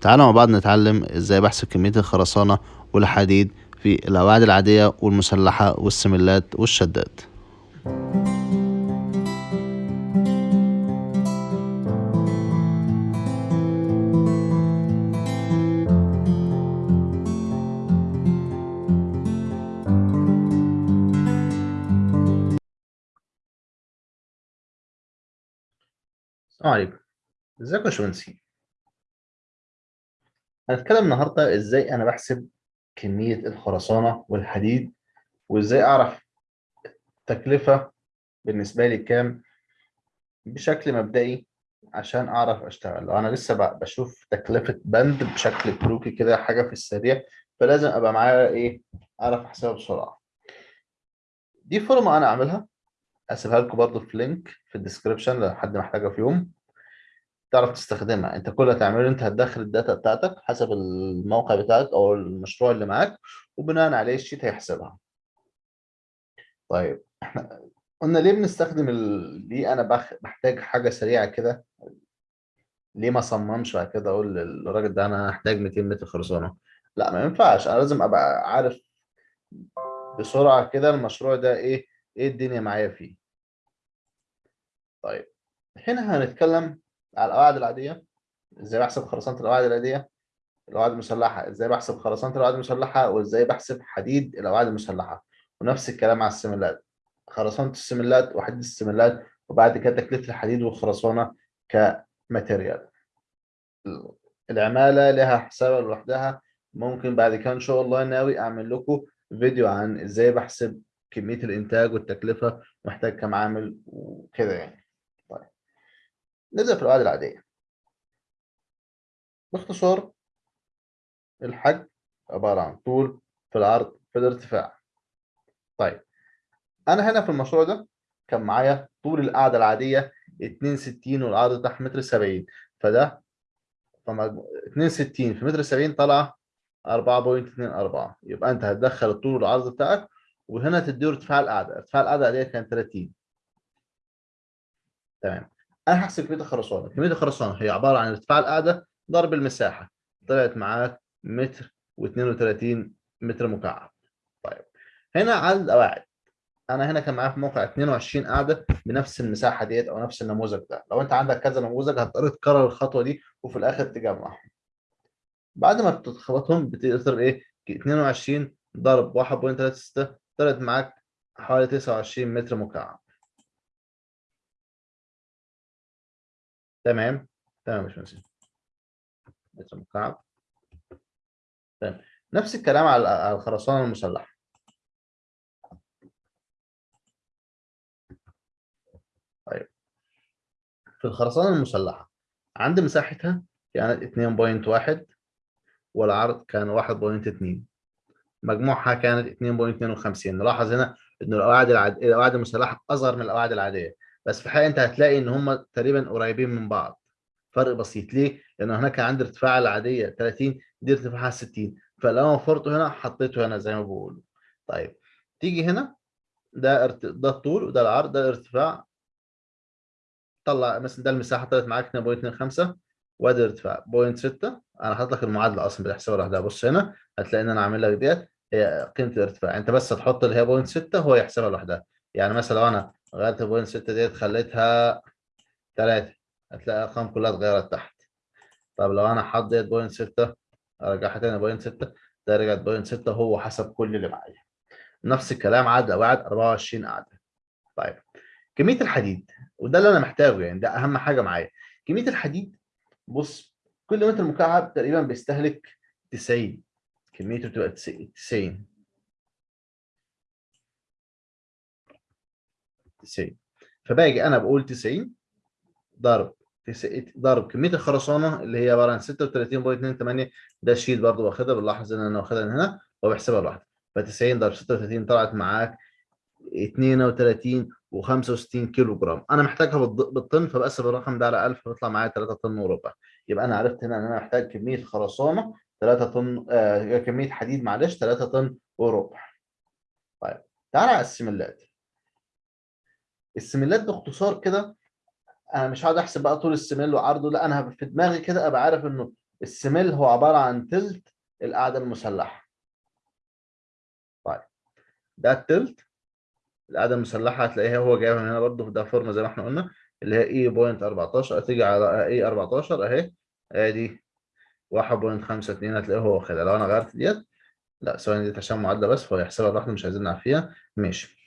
تعالوا مع بعض نتعلم إزاي بحسب كمية الخرسانة والحديد في القواعد العادية والمسلحة والسملات والشدات السلام عليكم. إزيكم يا باشمهندسين هنتكلم النهارده إزاي أنا بحسب كمية الخرسانة والحديد وإزاي أعرف التكلفة بالنسبة لي كام بشكل مبدئي عشان أعرف أشتغل. لو أنا لسه بشوف تكلفة بند بشكل كروكي كده حاجة في السريع فلازم أبقى معايا إيه؟ أعرف أحسبها بسرعة. دي فورمة أنا أعملها. أسيبها لكم برضو في link في ال description لو حد محتاجها في يوم. تعرف تستخدمها. انت كل اللي هتعمله انت هتدخل ال data بتاعتك حسب الموقع بتاعك أو المشروع اللي معاك وبناء عليه ال sheet هيحسبها. طيب إحنا قلنا ليه بنستخدم ال... ليه أنا بخ... بحتاج حاجة سريعة كده؟ ليه ما صممش بعد كده أقول للراجل ده أنا هحتاج 200 متر خرسانة؟ لا ما ينفعش. أنا لازم ابقى عارف بسرعة كده المشروع ده إيه إيه الدنيا معايا فيه. طيب هنا هنتكلم على القواعد العادية. إزاي بحسب خرسانة القواعد العادية؟ القواعد المسلحة. إزاي بحسب خرسانة القواعد المسلحة؟ وإزاي بحسب حديد القواعد المسلحة؟ ونفس الكلام على السملات. خرسانة السملات وحديد السملات وبعد كده تكلفة الحديد والخرسانة كماتيريال. العمالة لها حسابها لوحدها. ممكن بعد كده إن شاء الله ناوي أعمل لكم فيديو عن إزاي بحسب كمية الإنتاج والتكلفة. محتاج كام عامل وكده يعني. نبدأ في القواعد العادية. باختصار الحجم عبارة عن طول في العرض في الارتفاع. طيب أنا هنا في المشروع ده كان معايا طول القاعدة العادية 62 والعرض بتاعها متر 70 فده فمجمو- 62 في متر 70 طالعة 4.24 يبقى أنت هتدخل الطول والعرض بتاعك وهنا تديه ارتفاع القاعدة. ارتفاع القاعدة العادية كان 30 تمام. أنا هحسب كمية الخرسانة. كمية الخرسانة هي عبارة عن ارتفاع القاعدة ضرب المساحة. طلعت معاك متر و32 متر مكعب. طيب هنا عدد القواعد. أنا هنا كان معايا في موقع 22 قاعدة بنفس المساحة ديت أو نفس النموذج ده. لو أنت عندك كذا نموذج هتضطر تكرر الخطوة دي وفي الآخر تجمعهم بعد ما بتخبطهم بتقدر إيه؟ 22 ضرب 1.36 طلعت معاك حوالي 29 متر مكعب. تمام؟ تمام يا باشمهندس. متر مكعب تمام. نفس الكلام على الخرسانة المسلحة. طيب. في الخرسانة المسلحة عند مساحتها كانت 2.1 والعرض كان 1.2 مجموعها كانت 2.52 نلاحظ هنا ان القواعد العاد... القواعد المسلحة أصغر من القواعد العادية. بس في الحقيقة أنت هتلاقي إن هم تقريبا قريبين من بعض. فرق بسيط. ليه؟ لأن هناك عند ارتفاع العادية 30 دي ارتفاعها 60 فلو أنا وفرته هنا حطيته هنا زي ما بقول طيب تيجي هنا ده ارت... ده الطول وده العرض ده الارتفاع. طلع مثلا ده المساحة طلعت معاك 2.25 وادي الارتفاع 0.6 أنا حاطط لك المعادلة أصلا بتحسبها لوحدها بص هنا هتلاقي إن أنا عامل لك ديت هي قيمة الارتفاع. أنت بس هتحط اللي هي 0.6 هو يحسبها لوحدها. يعني مثلا لو أنا غيرت 0.6 ديت خليتها 3 هتلاقي الأرقام كلها اتغيرت تحت. طب لو أنا حاطط ديت 0.6 أرجعها تاني 0.6 ده رجعت 0.6 هو حسب كل اللي معايا. نفس الكلام عدد قواعد 24 قاعدة طيب كمية الحديد وده اللي أنا محتاجه يعني ده أهم حاجة معايا. كمية الحديد بص كل متر مكعب تقريبا بيستهلك 90 كميته بتبقى 90 90 فباجي أنا بقول 90 ضرب ضرب كمية الخرسانة اللي هي عبارة عن 36.28 ده الشيت برضه واخدها بنلاحظ إن أنا واخدها من هنا وبحسبها لوحدها ف 90 ضرب 36 طلعت معاك 32 و65 كيلو جرام أنا محتاجها بالطن فبقسم الرقم ده على 1000 فبيطلع معايا 3 طن وربع. يبقى أنا عرفت هنا إن أنا محتاج كمية خرسانة 3 طن آه كمية حديد معلش 3 طن وربع. طيب تعالى على السملات السملات باختصار كده أنا مش هقعد أحسب بقى طول السميل وعرضه لا أنا في دماغي كده أبقى عارف إنه السميل هو عبارة عن تلت القاعدة المسلحة. طيب ده التلت القاعدة المسلحة هتلاقيها هو جايبها من هنا برضه في ده فورمه زي ما إحنا قلنا اللي هي E point 14 هتيجي على E 14 أهي ادي 1.52 هتلاقيه هو واخدها لو أنا غيرت ديت لا ثواني دي عشان معادلة بس فهو يحسبها لوحده مش عايزين نعرف فيها ماشي.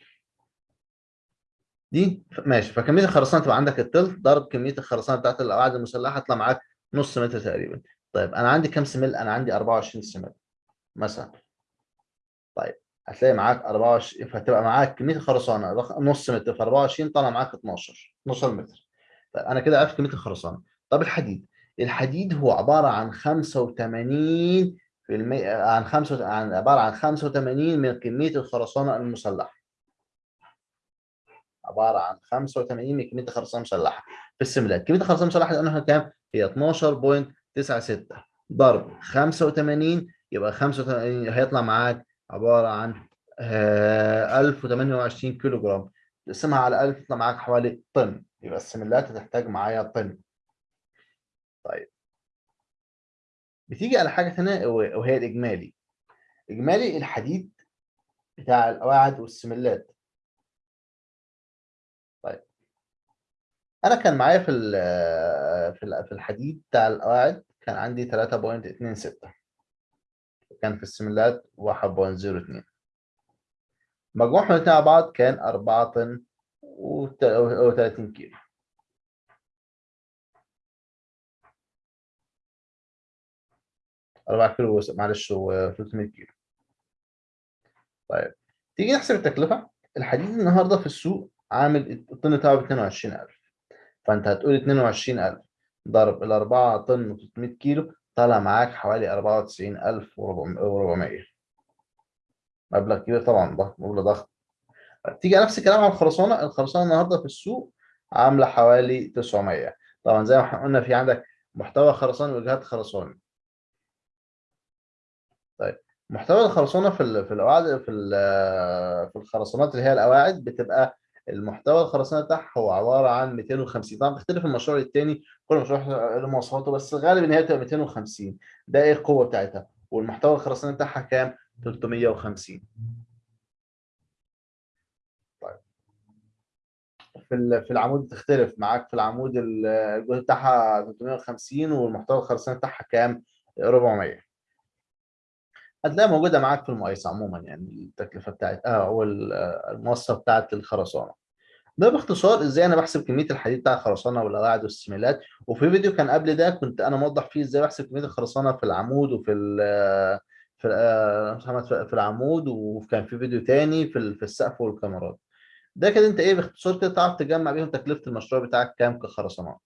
دي ماشي. فكمية الخرسانة تبقى عندك التلت ضرب كمية الخرسانة بتاعت القواعد المسلحة هتطلع معاك نص متر تقريبا. طيب أنا عندي كام سمل أنا عندي 24 سمل مثلا. طيب هتلاقي معاك 24 فهتبقى معاك كمية الخرسانة نص متر في 24 طالع معاك 12 12 متر. طيب أنا كده عرفت كمية الخرسانة. طب الحديد. الحديد هو عبارة عن 85 في عن خمسة عن عبارة عن 85 من كمية الخرسانة المسلحة. عبارة عن 85 من كمية الخرسانة المسلحة في السملات كمية الخرسانة المسلحة لأنها كام؟ هي 12.96 ضرب 85 يبقى 85 هيطلع معاك عبارة عن 1028 كيلو جرام تقسمها على 1000 يطلع معاك حوالي طن. يبقى السملات هتحتاج معايا طن. طيب. بتيجي على حاجة ثانية وهي الإجمالي. إجمالي الحديد بتاع القواعد والسملات طيب أنا كان معايا في في الحديد بتاع القواعد كان عندي 3.26 كان في السملات 1.02 مجموعهم الاثنين مع بعض كان 4 طن و30 كيلو. أربعة كيلو معلش و 300 كيلو. طيب تيجي نحسب التكلفة؟ الحديد النهاردة في السوق عامل الطن بتاعه ب 22000 فأنت هتقول 22000 ضرب ال 4 طن و 300 كيلو طالع معاك حوالي 94400 مبلغ كبير طبعا ضخم مبلغ ضخم تيجي نفس الكلام على الخرسانة. الخرسانة النهاردة في السوق عاملة حوالي 900 طبعا زي ما إحنا قلنا في عندك محتوى خرساني وجهات خرساني طيب محتوى الخرسانة في في القواعد في في الخرسانات اللي هي القواعد بتبقى المحتوى الخرسانة بتاعها هو عبارة عن 250 طبعا بتختلف المشروع للتاني كل مشروع له مواصفاته بس غالبا هي بتبقى 250 ده إيه القوة بتاعتها؟ والمحتوى الخرساني بتاعها كام؟ 350 طيب. في في العمود بتختلف. معاك في العمود الجهد بتاعها 350 والمحتوى الخرساني بتاعها كام؟ 400 هتلاقيها موجودة معاك في المقايسه عموما يعني التكلفة بتاعت آه أو المواصفه بتاعت الخرسانة. ده باختصار إزاي أنا بحسب كمية الحديد بتاع الخرسانة والقواعد والسميلات. وفي فيديو كان قبل ده كنت أنا موضح فيه إزاي بحسب كمية الخرسانة في العمود وفي ال في محمد في العمود. وكان في فيديو تاني في في السقف والكاميرات. ده كده أنت إيه باختصار كده تعرف تجمع بيهم تكلفة المشروع بتاعك كام كخرسانات.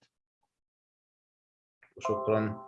وشكرا